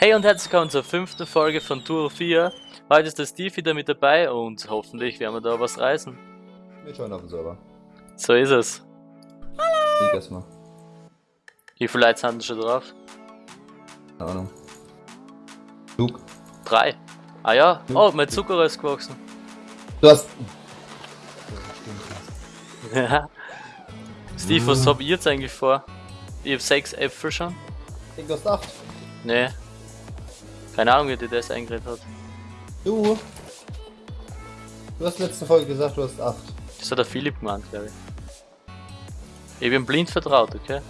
Hey und herzlich willkommen zur fünften Folge von Tour 4. Heute ist der Steve wieder mit dabei und hoffentlich werden wir da was reißen. Wir schauen auf den Server. So ist es. Ich erstmal. Wie viele Leute sind schon drauf? Keine Ahnung. Luke. Drei. Ah ja, oh, mein Zucker ist gewachsen. Du hast. Steve, was habt ihr jetzt eigentlich vor? Ich hab sechs Äpfel schon. Ich hast acht. Nee. Keine Ahnung, wie dir das eingeredet hat. Du. Du hast letzte Folge gesagt, du hast acht. Das hat der Philipp gemeint, glaube ich. Ich bin blind vertraut, okay?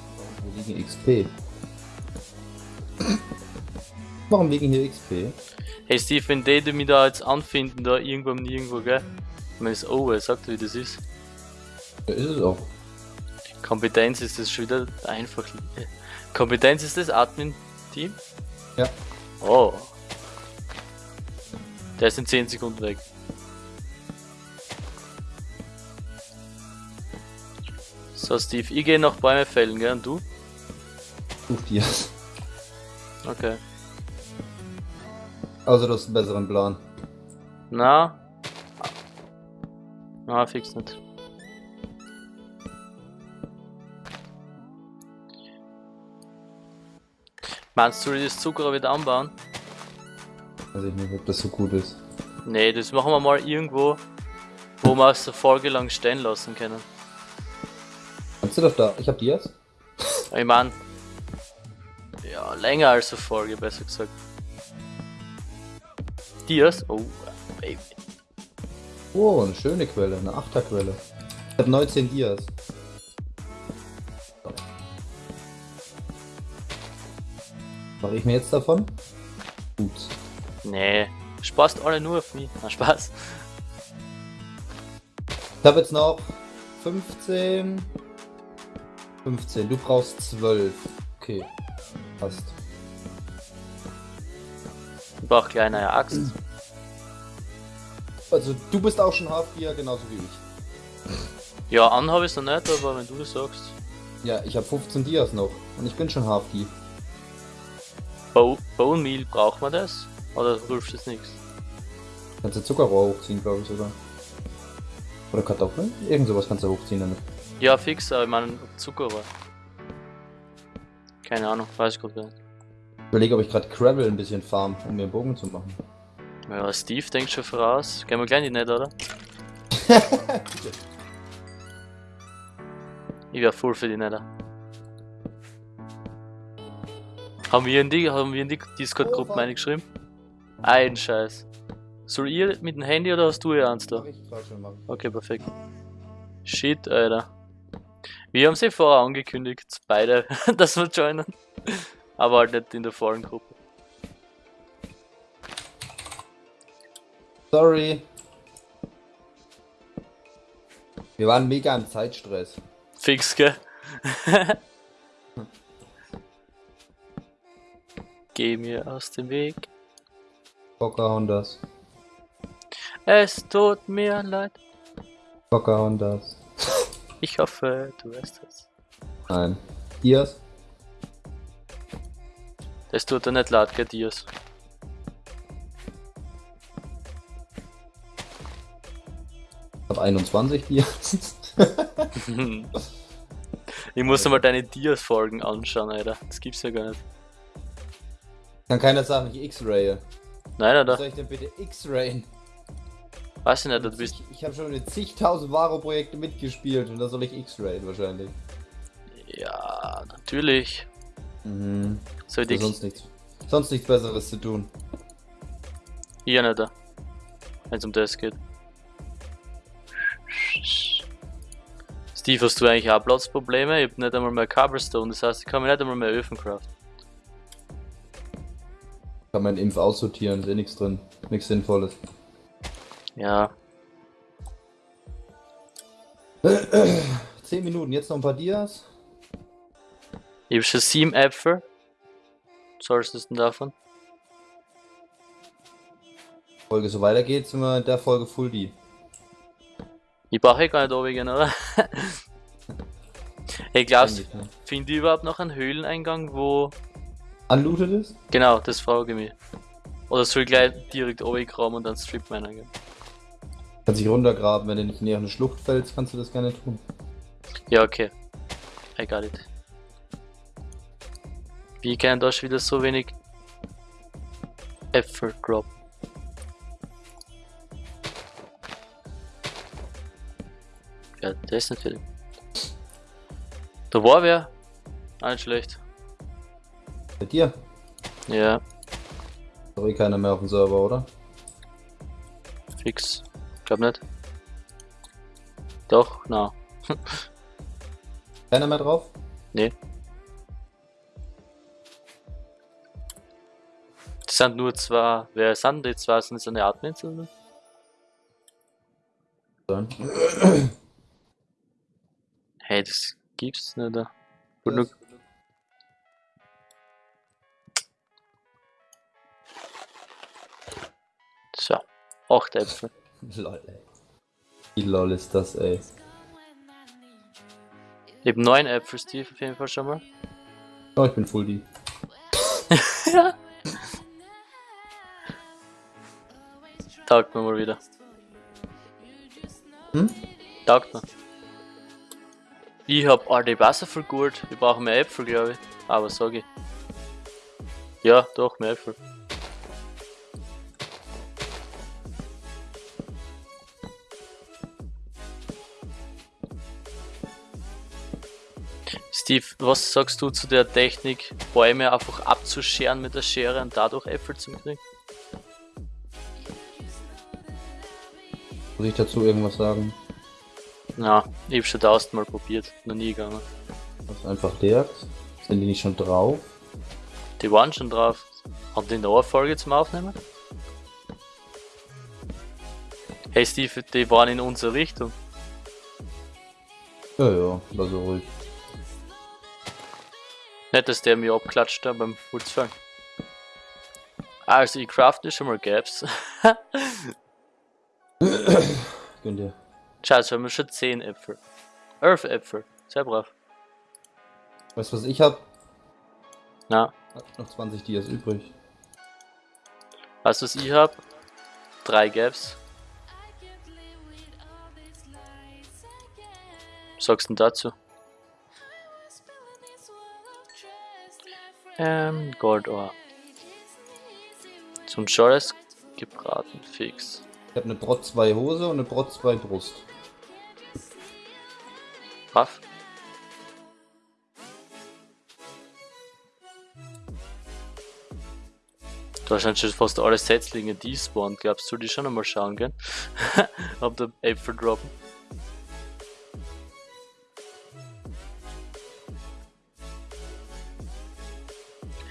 Wir liegen XP. Warum liegen hier XP? Hey Steve, wenn die, die mich da jetzt anfinden, da irgendwo und nirgendwo, gell? Man ist over, sagt er, wie das ist. Ja, ist es auch. Kompetenz ist das schon wieder einfach. Kompetenz ist das Admin-Team? Ja. Oh. Der ist in 10 Sekunden weg. So, Steve, ich gehe noch Bäume fällen, gell? Und du? Ruf dir. Okay. Also du hast einen besseren Plan. Na? Na, fix nicht. Meinst du, das Zucker wieder anbauen? Weiß ich nicht, ob das so gut ist. Nee, das machen wir mal irgendwo, wo wir es eine Folge lang stehen lassen können. Kannst du doch da? Ich hab die jetzt. Ich mein, ja, länger als eine Folge, besser gesagt. Dias? Oh, Baby. Oh, eine schöne Quelle, eine Achterquelle. Ich hab 19 Dias. Mache ich mir jetzt davon? Gut. Nee, spaßt alle nur auf mich. Na, Spaß. Ich habe jetzt noch 15. 15. Du brauchst 12. Okay. Passt. Ich brauch gleich eine Axt. Also du bist auch schon Halfgear, genauso wie ich. Ja, an habe ich noch nicht, aber wenn du das sagst. Ja, ich habe 15 Dias noch und ich bin schon Halfgear. Bo Bone Meal, braucht man das? Oder hilft das nichts? Kannst du Zuckerrohr hochziehen, glaube ich sogar. Oder Kartoffeln? Irgend sowas kannst du hochziehen damit. Ja, fix, aber ich meine Zuckerrohr. Keine Ahnung, weiß ich gerade nicht. Ich überlege, ob ich gerade Gravel ein bisschen farm, um mir einen Bogen zu machen. Ja, Steve denkt schon voraus. Gehen wir gleich in die nicht, oder? Ich wär voll für die Nether. Haben wir in die, haben wir in die Discord-Gruppen Oh, eingeschrieben? Ein Scheiß. Soll ihr mit dem Handy oder hast du ihr eins da? Okay, perfekt. Shit, Alter. Wir haben sie vorher angekündigt, beide, dass wir joinen. Aber halt nicht in der vollen Gruppe. Sorry. Wir waren mega im Zeitstress. Fix, gell? Geh mir aus dem Weg. Bocker Hondas. Es tut mir leid. Bocker Hondas. Ich hoffe, du weißt es. Nein. Dias? Das tut dir nicht leid, gell, Dias? Ich hab 21 Dias. ich muss mal deine Dias-Folgen anschauen, Alter. Das gibt's ja gar nicht. Kann keiner sagen, ich X-Raye. Nein, Was Alter. soll ich denn bitte X-Rayen? Weiß ich nicht, du bist. Ich, ich habe schon in zigtausend Varo-Projekte mitgespielt und da soll ich X-Rayen wahrscheinlich. Ja, natürlich. Mhm. Soll Ja, ich sonst nichts. Sonst nichts besseres zu tun. hier nicht, wenn es um das geht. Steve, hast du eigentlich auch Platzprobleme? Ich hab nicht einmal mehr Cobblestone, das heißt, ich kann mir nicht einmal mehr Öfen craften. Kann man Impf aussortieren, ist eh nichts drin. Nichts Sinnvolles. Ja, 10 Minuten, jetzt noch ein paar Dias. ich hab schon sieben Äpfel. Sollst du denn davon? Folge so weitergeht, sind wir in der Folge Full D. Ich brauche eh gar nicht oben oder? hey Eigentlich, ne? finde ich überhaupt noch einen Höhleneingang, wo Unlooted ist? Genau, das frage ich mich. Oder soll ich gleich direkt runtergraben und dann Strip Miner gehen? Kannst dich runtergraben, wenn du nicht näher in eine Schlucht fällst, kannst du das gerne tun. Ja, okay. I got it. Wie kann da schon wieder so wenig Effort drop? Ja, der ist natürlich. Da war wer. Nicht schlecht. Bei dir? Ja, doch eh keiner mehr auf dem Server, oder? fix. Glaub nicht. Doch, na. Keiner mehr drauf? Nee. Das sind nur zwei. Wer sind die zwei? Sind das eine Admins oder? Dann. Hey, das gibt's nicht. Da. Gut, nur, so. Acht Äpfel. Lol, ey. Wie lol ist das, ey. Ich hab neun Äpfel, Steve, auf jeden Fall schon mal. Oh, ich bin full die. Taugt mir mal wieder. Hm? Taugt mir. Ich hab all die Wasser voll gut. Wir brauchen mehr Äpfel, glaube ich. Aber sag ich. Ja, doch, mehr Äpfel. Steve, was sagst du zu der Technik, Bäume einfach abzuscheren mit der Schere und dadurch Äpfel zu kriegen? Muss ich dazu irgendwas sagen? Na, ich hab schon tausendmal probiert, noch nie gegangen. Das ist einfach leert. Sind die nicht schon drauf? Die waren schon drauf. Hat die noch eine Folge zum Aufnehmen? Hey Steve, die waren in unsere Richtung. Ja, ja, war so ruhig. Nicht, dass der mir abklatscht da beim Putzfallen. Also, ich crafte schon mal Gaps. Gönn dir. Scheiße, haben wir schon 10 Äpfel. 11 Äpfel. Sehr brav. Weißt du, was ich hab? Na, Hab noch 20 Dias übrig. weißt du, was ich hab? Drei Gaps. Was sagst du denn dazu? Ähm, Goldohr. Zum Schores gebraten, fix. Ich hab eine Brot 2 Hose und eine Brot 2 Brust. Du hast anscheinend fast alle Setzlinge, die spawnen. Glaubst du, die schon einmal schauen gehen? Ob der Äpfel droppen?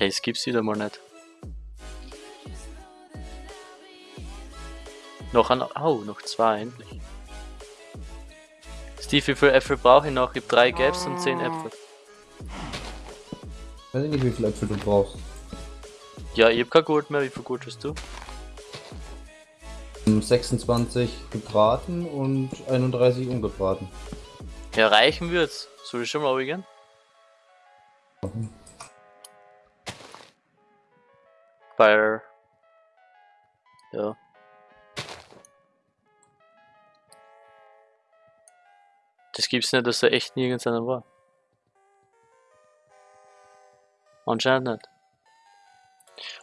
Es gibt's wieder mal nicht. Noch ein. Oh, noch zwei, endlich. Steve, wie viele Äpfel brauche ich noch? Ich habe drei Gaps und zehn Äpfel. Weiß ich nicht, wie viel Äpfel du brauchst. Ja, ich habe kein Gold mehr. Wie viel Gold hast du? 26 gebraten und 31 ungebraten. Ja, reichen wird's. Soll ich schon mal gehen? Fire. Ja. Das gibt's nicht, dass da echt nirgends einer war. Anscheinend nicht.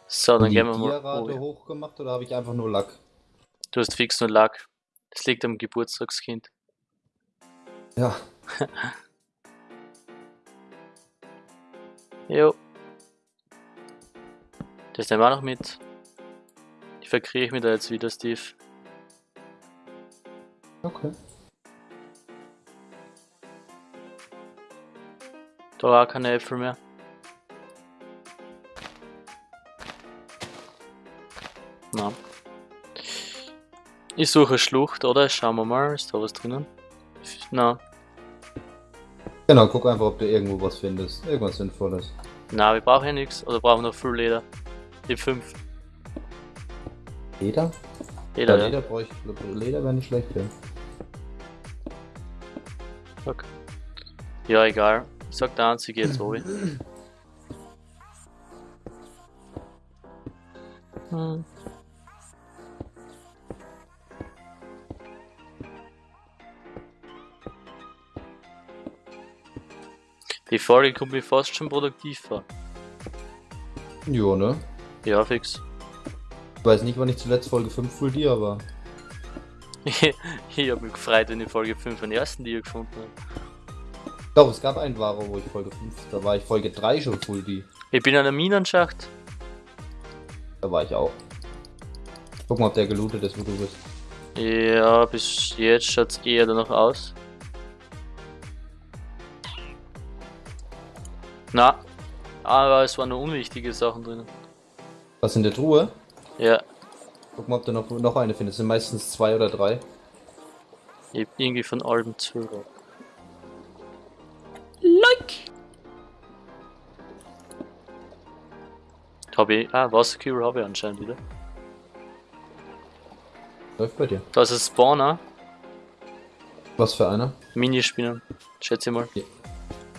So, dann die gehen wir mal. Tierrate Oh, hochgemacht oder habe ich einfach nur Lack? du hast fix nur Lack. Das liegt am Geburtstagskind. Ja. Jo. Das nehmen wir auch noch mit. Die verkriege ich mir da jetzt wieder, Steve. Okay. Da war keine Äpfel mehr. Na. Ich suche Schlucht, oder? Schauen wir mal, ist da was drinnen? Na, Genau, guck einfach, ob du irgendwo was findest. Irgendwas Sinnvolles. na, wir brauchen ja nichts. Oder brauchen noch viel Leder. Die 5. Leder? Leder, ja. Leder brauche ich. Leder wäre nicht schlecht, ja. Okay. Ja, egal. Sag der einzige jetzt, Obi. Mhm. Die Folge kommt mir fast schon produktiv vor. Jo, ne? Ja, fix. Ich weiß nicht, wann ich zuletzt Folge 5 Full Dia war. ich hab mich gefreut, wenn ich Folge 5 den ersten Dia gefunden habe. Doch, es gab einen Wahrer, wo ich Folge 5, da war ich Folge 3 schon Full D. Ich bin an der Minenschacht. Da war ich auch. Guck mal, ob der gelootet ist, wo du bist. Ja, bis jetzt schaut's eher danach aus. Na, aber es waren nur unwichtige Sachen drin. Was in der Truhe? Ja, Guck mal, ob du noch, noch eine findest. Es sind meistens zwei oder drei. ich hab irgendwie von allem zu. Like! Hab ich. Ah, Wasserkübel habe ich anscheinend wieder. Läuft bei dir. Da ist ein Spawner. Was für einer? Minispinnen. Schätze ich mal.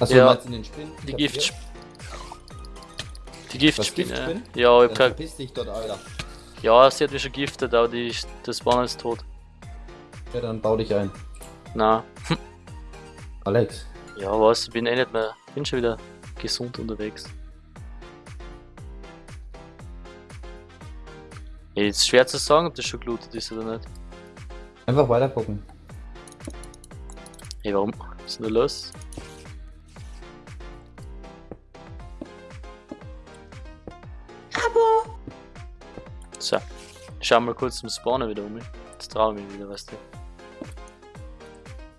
Achso, Ja. du meinst in den Spinnen? Die Gift. Die Giftspinne. Giftspinnen? Ja, ich hab kein, verpiss dich dort, Alter. ja, sie hat mich schon giftet, aber die, der Spawner ist tot. Ja, dann bau dich ein. Na, Alex. ja, was? Ich bin eh nicht mehr. Bin schon wieder gesund unterwegs. Ja, Ist schwer zu sagen, ob das schon gelootet ist oder nicht. Einfach weiter gucken. Hey, warum? Was ist denn da los? So, schau mal kurz zum Spawner wieder um mich. Jetzt traue ich mich wieder, weißt du.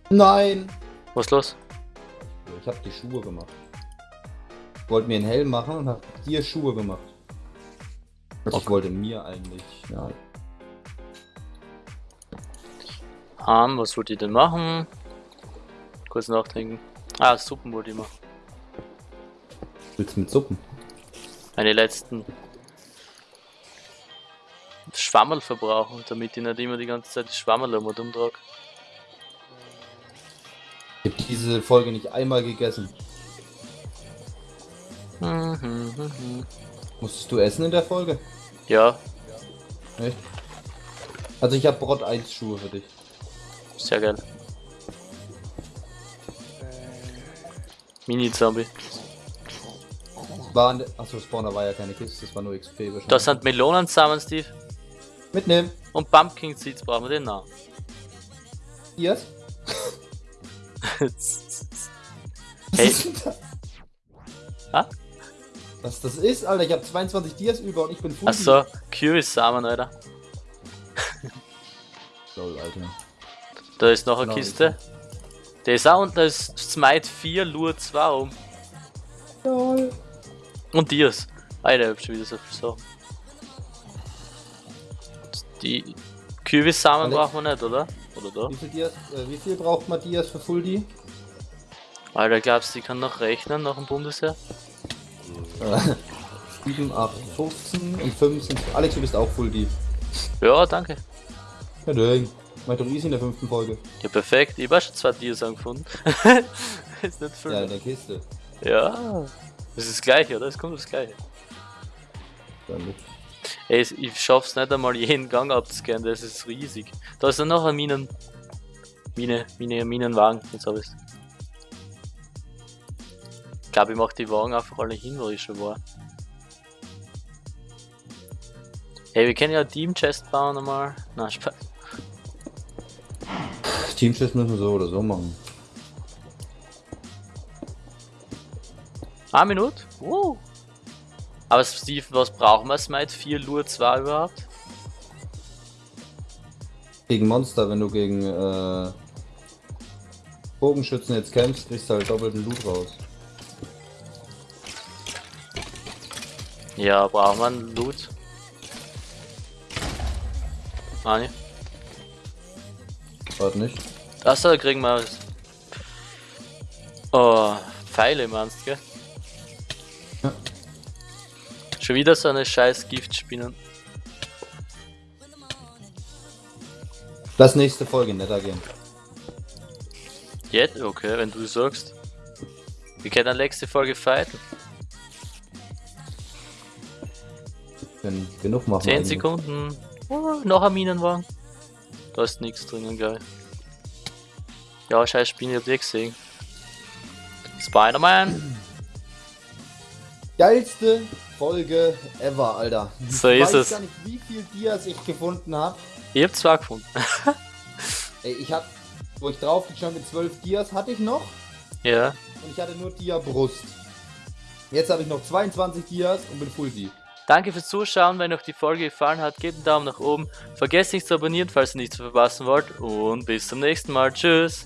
Nein! Was ist los? Ich hab die Schuhe gemacht. Ich wollte mir einen Helm machen und hab dir Schuhe gemacht. Also Ich Okay. wollte mir eigentlich, ja. Ähm, was wollt ihr denn machen? Kurz nachdenken. Ah, Suppen wollte ich machen. Willst du mit Suppen? Meine letzten Schwammerl verbrauchen, damit ich nicht immer die ganze Zeit die Schwammerl um und umtrage. Ich hab diese Folge nicht einmal gegessen. Mhm. Musstest du essen in der Folge? Ja, Echt? Also ich hab Brot 1 Schuhe für dich. sehr geil. Mini-Zombie. War an der, achso, Spawner war ja keine Kiste, das war nur XP wahrscheinlich. Da sind Melonen zusammen, Steve. Mitnehmen. Und Pumpkin Seeds brauchen wir den noch. Yes. Hey. Ah? Was das ist, Alter, ich hab 22 Dias über und ich bin full. Achso, Curious Samen, Alter. Lol, Alter. Da ist noch eine Genau, Kiste. Der ist auch unten, da ist Smite 4, Lure 2 rum. Lol. Und Dias. Alter, ich hab schon wieder so viel Sachen. Die Kürbissamen brauchen wir nicht, oder? Oder da? Wie viel, Dias, äh, wie viel braucht man Dias für Full D? Alter, glaubst du, die kann noch rechnen nach dem Bundesheer? Äh, 7, 8, 15 und 5 sind. Alex, du bist auch Full D. Ja, danke. Ja, dang. Mach doch easy in der fünften Folge. Ja, perfekt. Ich auch schon zwei Dias angefunden. ist nicht viel. Ja, Ja, in der Kiste. Das ist das gleiche, oder? Es kommt das gleiche. Dann Ey, ich schaff's nicht einmal jeden Gang abzuscannen, das ist riesig. Da ist dann noch ein Minen. Mine, Mine, Minenwagen. Jetzt hab ich's. Ich glaube, ich mach die Wagen einfach alle hin, wo ich schon war. Hey, wir können ja Team Chest bauen einmal. Na, Spaß. Teamschiff müssen wir so oder so machen. Eine Minute? Uh. Aber Steve, was brauchen wir Smite 4 Lure 2 überhaupt? Gegen Monster, wenn du gegen äh, Bogenschützen jetzt kämpfst, kriegst du halt doppelten Loot raus. Ja, brauchen wir einen Loot? Ah, ne. Warte nicht. Achso, da kriegen wir. Oh, Pfeile meinst du, gell? Schon wieder so eine scheiß Giftspinnen. Lass nächste Folge netter gehen. Jetzt? Okay, wenn du sagst. Wir können nächste Folge fighten. Wenn Genug machen 10 Sekunden. Oh, noch ein Minenwagen. Da ist nichts drinnen, geil. Ja, scheiß Spinne, ich hab die gesehen. Spider-Man. Geilste Folge ever, Alter. So ich ist weiß es. gar nicht, wie viel Dias ich gefunden habe. Ich hab zwei gefunden. Ey, ich hab, wo ich drauf geschaut mit 12 Dias hatte ich noch ja. und ich hatte nur Dia Brust. Jetzt habe ich noch 22 Dias und bin Full D. Danke fürs Zuschauen. Wenn euch die Folge gefallen hat, gebt einen Daumen nach oben. Vergesst nicht zu abonnieren, falls ihr nichts verpassen wollt. Und bis zum nächsten Mal. Tschüss.